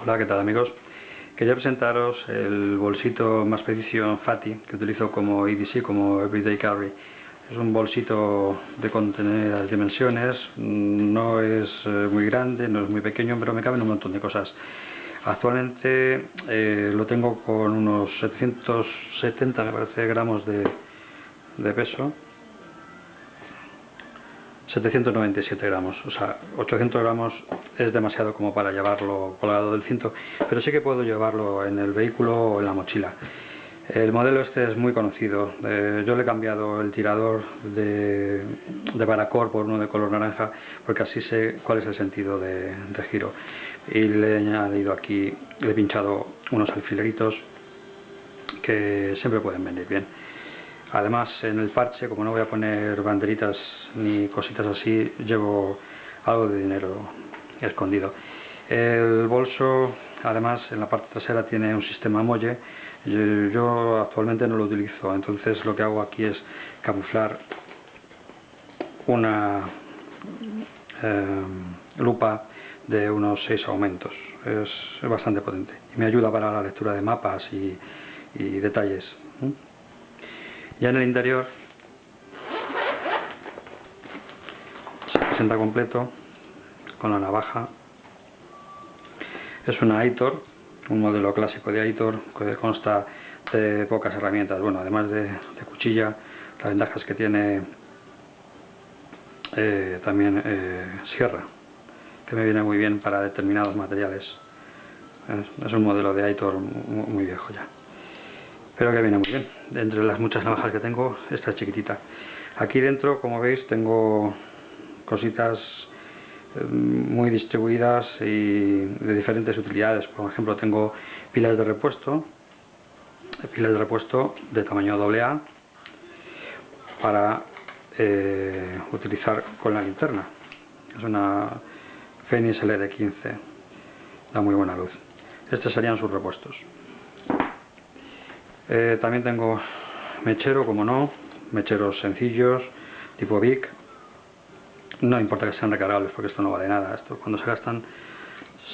Hola, ¿qué tal amigos? Quería presentaros el bolsito más preciso Fati que utilizo como EDC, como Everyday Carry. Es un bolsito de contener dimensiones, no es eh, muy grande, no es muy pequeño, pero me caben un montón de cosas. Actualmente eh, lo tengo con unos 770 me parece gramos de peso 797 gramos, o sea, 800 gramos es demasiado como para llevarlo colgado del cinto, pero sí que puedo llevarlo en el vehículo o en la mochila. El modelo este es muy conocido, eh, yo le he cambiado el tirador de, Baracor por uno de color naranja porque así sé cuál es el sentido de giro y le he añadido aquí, le he pinchado unos alfileritos que siempre pueden venir bien. Además, en el parche, como no voy a poner banderitas ni cositas así, llevo algo de dinero escondido. El bolso, además, en la parte trasera tiene un sistema molle. Yo, actualmente no lo utilizo, entonces lo que hago aquí es camuflar una eh, lupa de unos 6 aumentos. Es, bastante potente y me ayuda para la lectura de mapas y, detalles. Ya en el interior se presenta completo con la navaja. Es una Aitor, un modelo clásico de Aitor que consta de pocas herramientas. Bueno, además de, cuchilla, las ventajas que tiene eh, también eh, sierra, que me viene muy bien para determinados materiales. Es, un modelo de Aitor muy viejo ya pero que viene muy bien. Entre las muchas navajas que tengo, esta chiquitita. Aquí dentro, como veis, tengo cositas eh, muy distribuidas y de diferentes utilidades. Por ejemplo, tengo pilas de repuesto, pilas de repuesto de tamaño AA para eh, utilizar con la linterna. Es una Fenix LED 15, da muy buena luz. Estos serían sus repuestos. Eh, también tengo mechero, como no, mecheros sencillos, tipo Vic. No importa que sean recargables porque esto no vale nada, esto cuando se gastan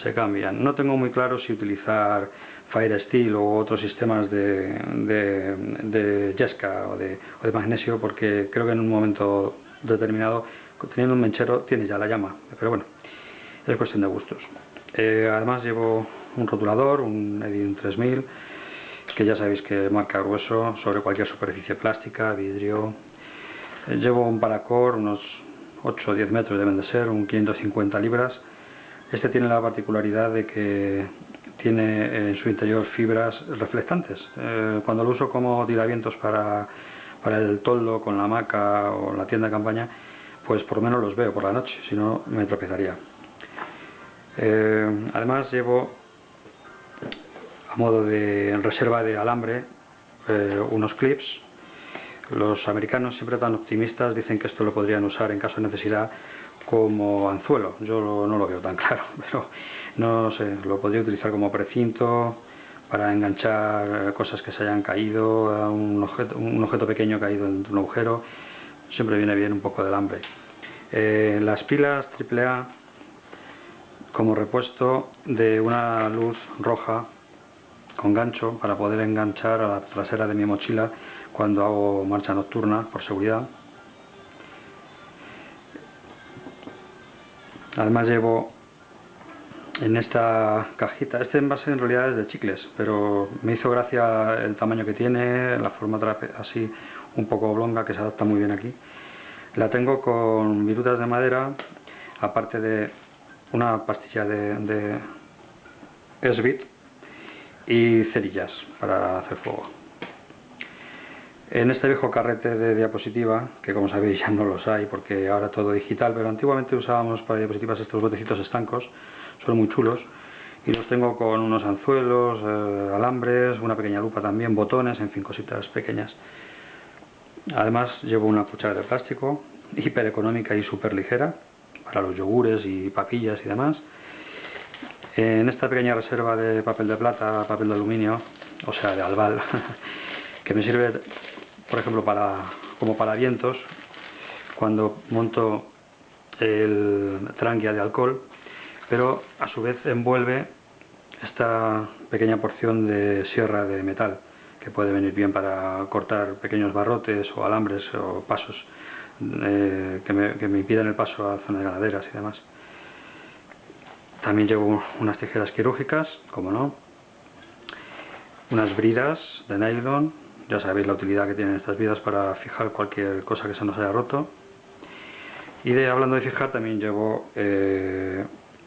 se cambian. No tengo muy claro si utilizar Fire Steel o otros sistemas de, de, de Yesca o de, o de magnesio porque creo que en un momento determinado teniendo un mechero tiene ya la llama, pero bueno, es cuestión de gustos. Eh, además llevo un rotulador, un Edin 3000 que ya sabéis que marca grueso sobre cualquier superficie plástica, vidrio. Eh, llevo un paracor, unos 8 o 10 metros deben de ser, un 550 libras. Este tiene la particularidad de que tiene en su interior fibras reflectantes. Eh, cuando lo uso como tiravientos para, para el toldo con la hamaca o la tienda de campaña, pues por lo menos los veo por la noche, si no me tropezaría. Eh, además llevo a modo de reserva de alambre eh, unos clips. Los americanos siempre tan optimistas dicen que esto lo podrían usar en caso de necesidad como anzuelo. Yo no lo veo tan claro pero no sé, lo podría utilizar como precinto para enganchar cosas que se hayan caído un objeto, un objeto pequeño caído en un agujero. Siempre viene bien un poco de alambre. Eh, las pilas AAA como repuesto de una luz roja con gancho para poder enganchar a la trasera de mi mochila cuando hago marcha nocturna por seguridad. Además llevo en esta cajita, este envase en realidad es de chicles, pero me hizo gracia el tamaño que tiene, la forma así un poco oblonga que se adapta muy bien aquí. La tengo con virutas de madera, aparte de una pastilla de, de Esbit, y cerillas para hacer fuego. En este viejo carrete de diapositiva, que como sabéis ya no los hay porque ahora todo digital, pero antiguamente usábamos para diapositivas estos botecitos estancos, son muy chulos, y los tengo con unos anzuelos, eh, alambres, una pequeña lupa también, botones, en fin, cositas pequeñas. Además llevo una cuchara de plástico, hiper económica y súper ligera, para los yogures y papillas y demás, en esta pequeña reserva de papel de plata, papel de aluminio, o sea de albal, que me sirve por ejemplo para como para vientos cuando monto el tranquia de alcohol, pero a su vez envuelve esta pequeña porción de sierra de metal que puede venir bien para cortar pequeños barrotes o alambres o pasos eh, que, me, que, me, impiden el paso a zonas ganaderas y demás. También llevo unas tijeras quirúrgicas, como no, unas bridas de nylon, ya sabéis la utilidad que tienen estas bridas para fijar cualquier cosa que se nos haya roto. Y de hablando de fijar también llevo eh,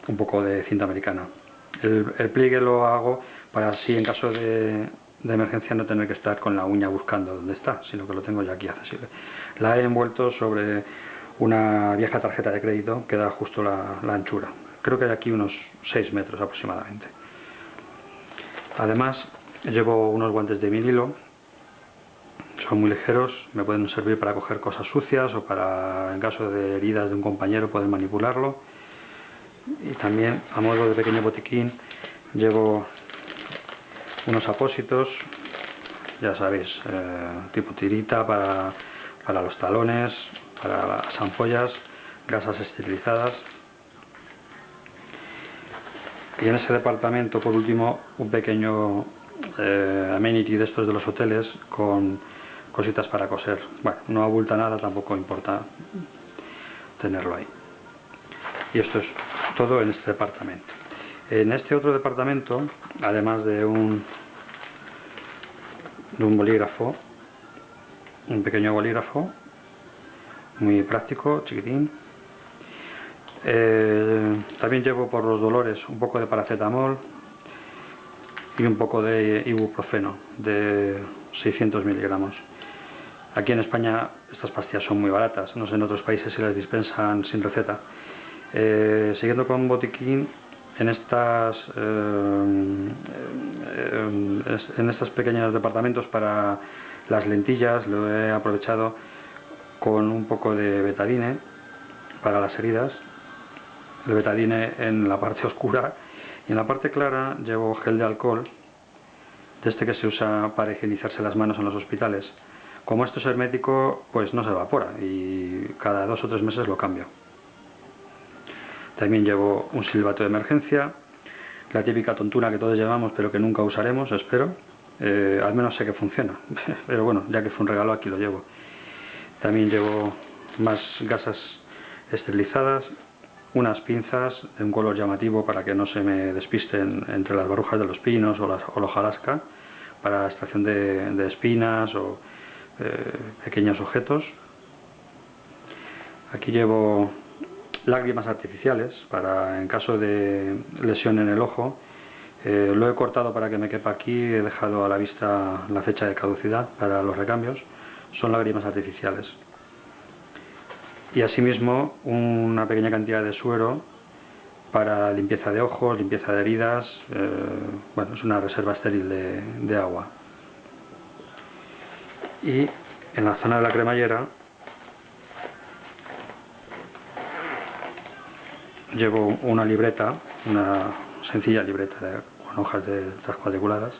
un poco de cinta americana. El, pliegue lo hago para así en caso de, emergencia no tener que estar con la uña buscando dónde está, sino que lo tengo ya aquí accesible. La he envuelto sobre una vieja tarjeta de crédito que da justo la, anchura. Creo que hay aquí unos 6 metros aproximadamente. Además llevo unos guantes de vinilo, son muy ligeros, me pueden servir para coger cosas sucias o para, en caso de heridas de un compañero, poder manipularlo. Y también a modo de pequeño botiquín llevo unos apósitos ya sabéis eh, tipo tirita para, para los talones para las ampollas gasas esterilizadas y en ese departamento por último un pequeño eh, amenity de estos de los hoteles con cositas para coser bueno no abulta nada tampoco importa tenerlo ahí y esto es todo en este departamento. En este otro departamento, además de un, de un bolígrafo, un pequeño bolígrafo, muy práctico, chiquitín, eh, también llevo por los dolores un poco de paracetamol y un poco de ibuprofeno de 600 miligramos. Aquí en España estas pastillas son muy baratas, no sé en otros países si las dispensan sin receta. Eh, siguiendo con botiquín, en estas eh, en estos pequeños departamentos para las lentillas lo he aprovechado con un poco de betadine para las heridas el betadine en la parte oscura y en la parte clara llevo gel de alcohol de este que se usa para higienizarse las manos en los hospitales como esto es hermético pues no se evapora y cada dos o tres meses lo cambio también llevo un silbato de emergencia, la típica tontuna que todos llevamos pero que nunca usaremos, espero. Eh, al menos sé que funciona, pero bueno, ya que fue un regalo aquí lo llevo. También llevo más gasas esterilizadas, unas pinzas de un color llamativo para que no se me despisten entre las barujas de los pinos o, las, o la para extracción de, espinas o eh, pequeños objetos. Aquí llevo lágrimas artificiales para en caso de lesión en el ojo. Eh, lo he cortado para que me quepa aquí, he dejado a la vista la fecha de caducidad para los recambios. Son lágrimas artificiales. Y asimismo una pequeña cantidad de suero para limpieza de ojos, limpieza de heridas. Eh, bueno, es una reserva estéril de, agua. Y en la zona de la cremallera llevo una libreta, una sencilla libreta con hojas de cuadriculadas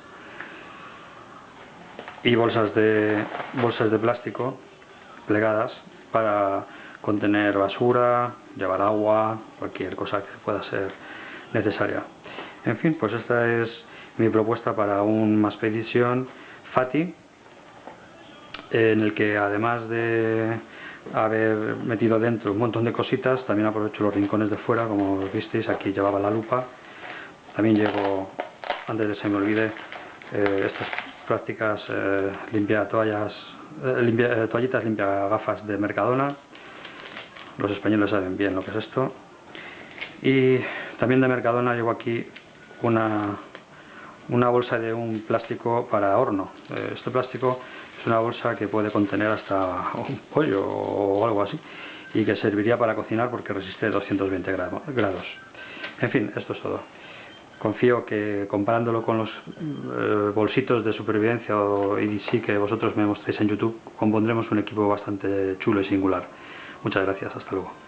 y bolsas de bolsas de plástico plegadas para contener basura, llevar agua, cualquier cosa que pueda ser necesaria. En fin, pues esta es mi propuesta para un Maspedition Fati en el que además de haber metido dentro un montón de cositas, también aprovecho los rincones de fuera, como visteis, aquí llevaba la lupa, también llevo, antes de que se me olvide, eh, estas prácticas eh, limpia toallas, eh, eh, toallitas limpia gafas de Mercadona, los españoles saben bien lo que es esto, y también de Mercadona llevo aquí una, una bolsa de un plástico para horno, este plástico es una bolsa que puede contener hasta un pollo o algo así y que serviría para cocinar porque resiste 220 grados. En fin, esto es todo. Confío que comparándolo con los eh, bolsitos de supervivencia o EDC que vosotros me mostréis en YouTube, compondremos un equipo bastante chulo y singular. Muchas gracias, hasta luego.